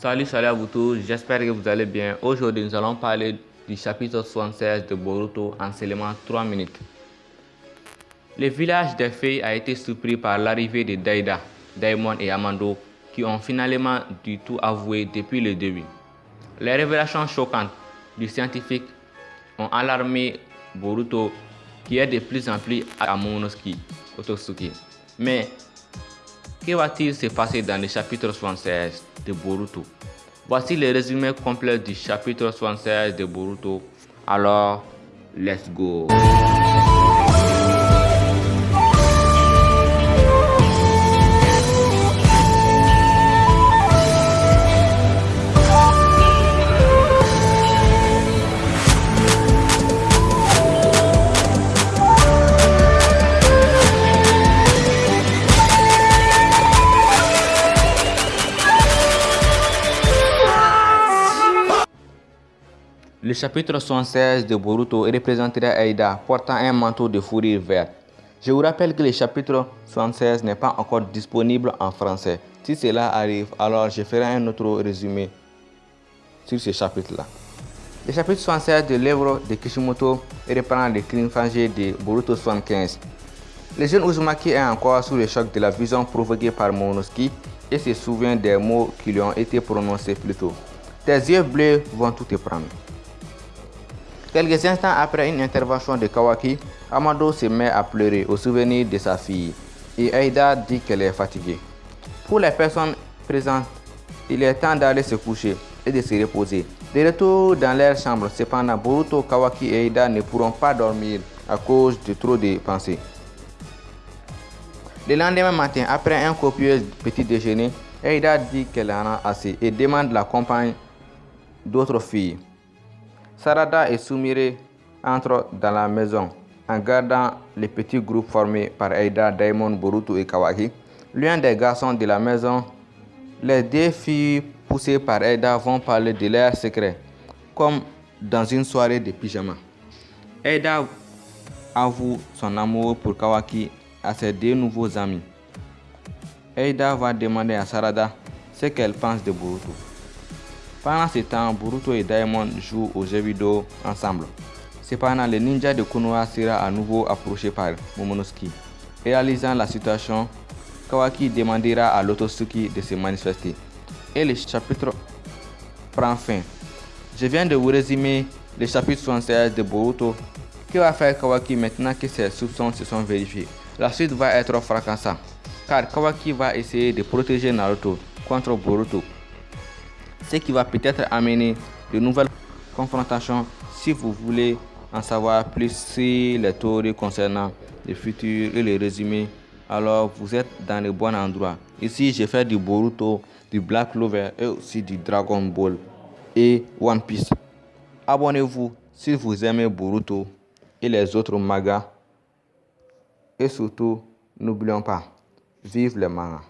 Salut, salut à vous tous, j'espère que vous allez bien. Aujourd'hui, nous allons parler du chapitre 76 de Boruto en seulement 3 minutes. Le village des fées a été surpris par l'arrivée de Daida, Daimon et Amando qui ont finalement du tout avoué depuis le début. Les révélations choquantes du scientifique ont alarmé Boruto qui est de plus en plus à Momonosuke Ototsuki. Mais que va-t-il se passer dans le chapitre 76 Boruto Voici le résumé complet du chapitre 76 de Boruto. Alors, let's go Le chapitre 76 de Boruto représenterait Aida portant un manteau de fourrure verte. Je vous rappelle que le chapitre 76 n'est pas encore disponible en français. Si cela arrive, alors je ferai un autre résumé sur ce chapitre-là. Le chapitre 76 de l'œuvre de Kishimoto reprend le cliffhanger de Boruto 75. Le jeune Uzumaki est encore sous le choc de la vision provoquée par Momonosuke et se souvient des mots qui lui ont été prononcés plus tôt. Tes yeux bleus vont tout te prendre. Quelques instants après une intervention de Kawaki, Amado se met à pleurer au souvenir de sa fille et Aida dit qu'elle est fatiguée. Pour les personnes présentes, il est temps d'aller se coucher et de se reposer. De retour dans leur chambre, cependant, Boruto, Kawaki et Aida ne pourront pas dormir à cause de trop de pensées. Le lendemain matin, après un copieux petit déjeuner, Aida dit qu'elle en a assez et demande la compagne d'autres filles. Sarada et Sumire entrent dans la maison en gardant le petit groupe formé par Aida, Daimon, Boruto et Kawaki. L'un des garçons de la maison, les deux filles poussées par Aida vont parler de leurs secrets, comme dans une soirée de pyjama. Aida avoue son amour pour Kawaki à ses deux nouveaux amis. Aida va demander à Sarada ce qu'elle pense de Boruto. Pendant ce temps, Boruto et Daimon jouent aux jeux vidéo ensemble. Cependant, le ninja de Konoha sera à nouveau approché par Momonosuke. Réalisant la situation, Kawaki demandera à Lototsuki de se manifester. Et le chapitre prend fin. Je viens de vous résumer le chapitre 76 de Boruto. Que va faire Kawaki maintenant que ses soupçons se sont vérifiés? La suite va être fracassante, car Kawaki va essayer de protéger Naruto contre Boruto ce qui va peut-être amener de nouvelles confrontations si vous voulez en savoir plus sur les théories concernant le futur et les résumés. Alors vous êtes dans le bon endroit. Ici j'ai fait du Boruto du Black Clover et aussi du Dragon Ball et One Piece. Abonnez-vous si vous aimez Boruto et les autres mangas. Et surtout n'oublions pas vive les mangas